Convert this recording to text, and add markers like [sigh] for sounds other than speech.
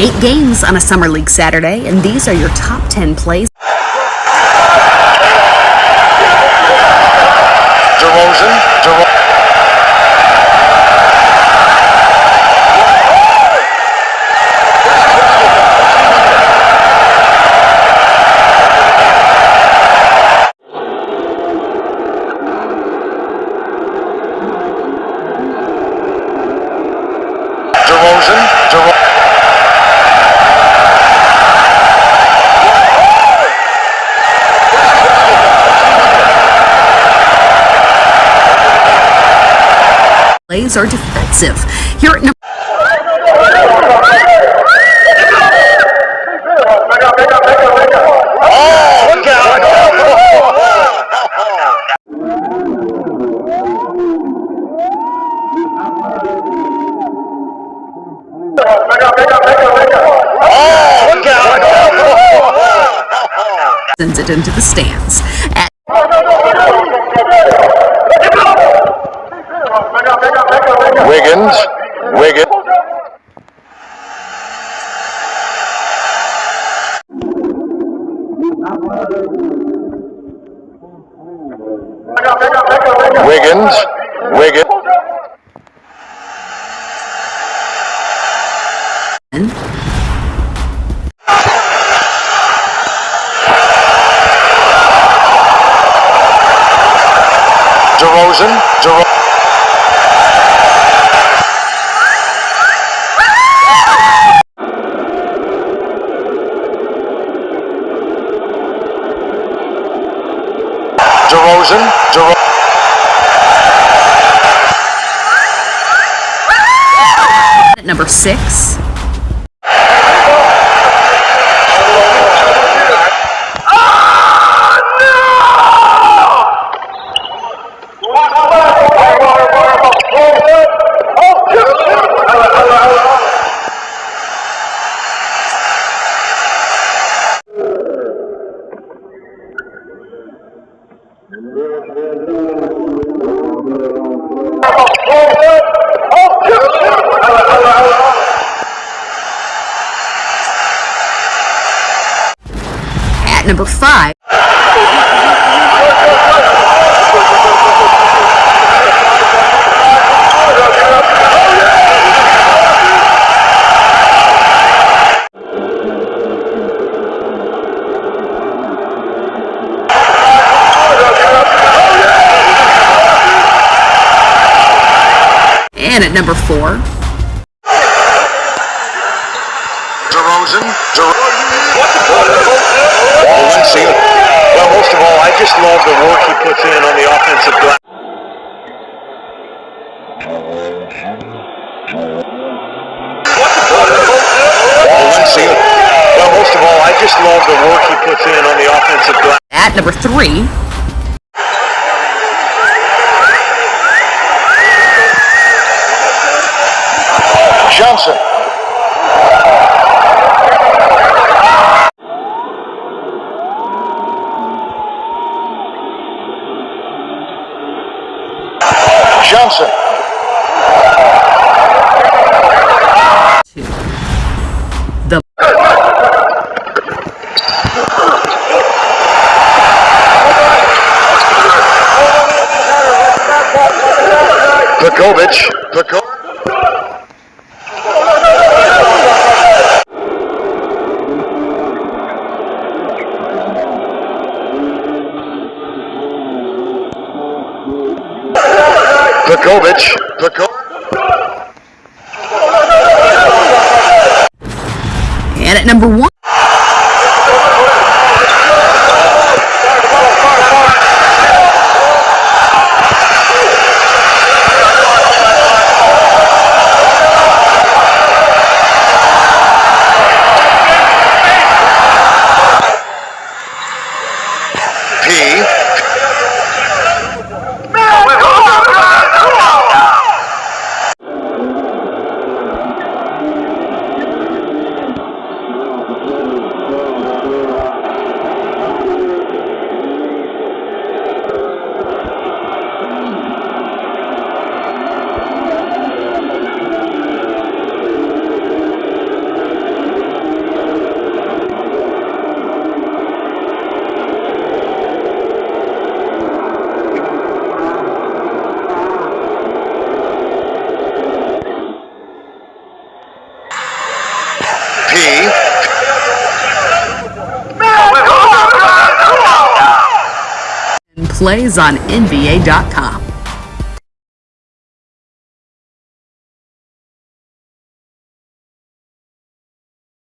Eight games on a Summer League Saturday, and these are your top 10 plays. Plays are defensive. Here at sends [laughs] it into the stands. At Wiggins. Wiggins. Wiggins. Wiggins. DeRozan. DeRozan. DeRozan. DeRozan. number six, number five, and at number four, DeRozan. DeRozan. Valencia. Well, most of all, I just love the work he puts in on the offensive glass. Valencia. Well, most of all, I just love the work he puts in on the offensive glass. at number three, Johnson. Two, the Pekovic. Peko- Pekovic. Peko- and at number one, plays on NBA.com.